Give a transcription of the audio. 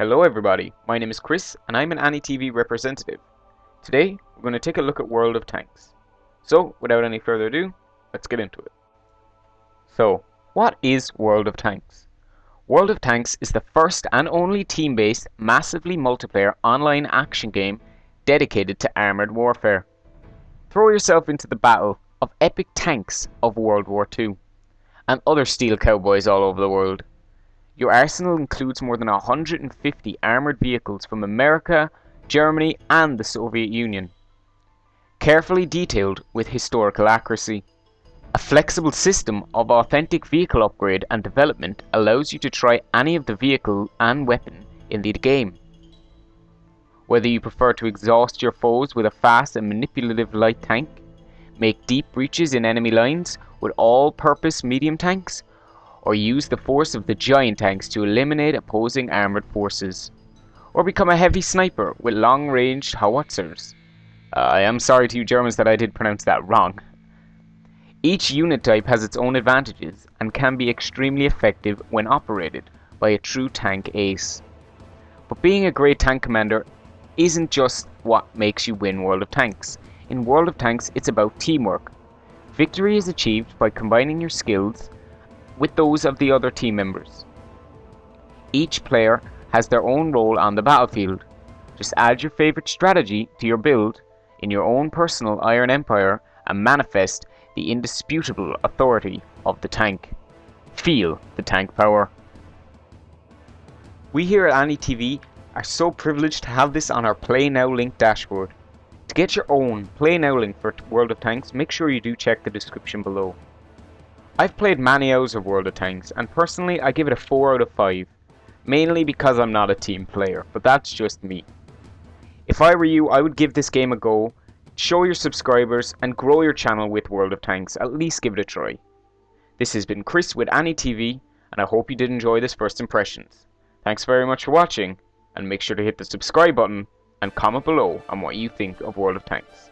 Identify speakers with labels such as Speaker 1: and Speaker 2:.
Speaker 1: Hello everybody, my name is Chris and I'm an AnyTV representative. Today we're going to take a look at World of Tanks. So without any further ado, let's get into it. So, what is World of Tanks? World of Tanks is the first and only team-based, massively multiplayer online action game dedicated to armoured warfare. Throw yourself into the battle of epic tanks of World War II and other steel cowboys all over the world. Your arsenal includes more than 150 armoured vehicles from America, Germany and the Soviet Union. Carefully detailed with historical accuracy. A flexible system of authentic vehicle upgrade and development allows you to try any of the vehicle and weapon in the game. Whether you prefer to exhaust your foes with a fast and manipulative light tank, make deep breaches in enemy lines with all-purpose medium tanks, or use the force of the giant tanks to eliminate opposing armoured forces, or become a heavy sniper with long-range howitzers. Uh, I am sorry to you Germans that I did pronounce that wrong. Each unit type has its own advantages and can be extremely effective when operated by a true tank ace. But being a great tank commander isn't just what makes you win World of Tanks. In World of Tanks, it's about teamwork. Victory is achieved by combining your skills with those of the other team members. Each player has their own role on the battlefield. Just add your favorite strategy to your build in your own personal Iron Empire and manifest the indisputable authority of the tank. Feel the tank power. We here at AnyTV are so privileged to have this on our Play Now link dashboard. To get your own Play Now link for World of Tanks, make sure you do check the description below. I've played many hours of World of Tanks, and personally I give it a 4 out of 5. Mainly because I'm not a team player, but that's just me. If I were you, I would give this game a go, show your subscribers, and grow your channel with World of Tanks, at least give it a try. This has been Chris with AnyTV, and I hope you did enjoy this first impressions. Thanks very much for watching, and make sure to hit the subscribe button and comment below on what you think of World of Tanks.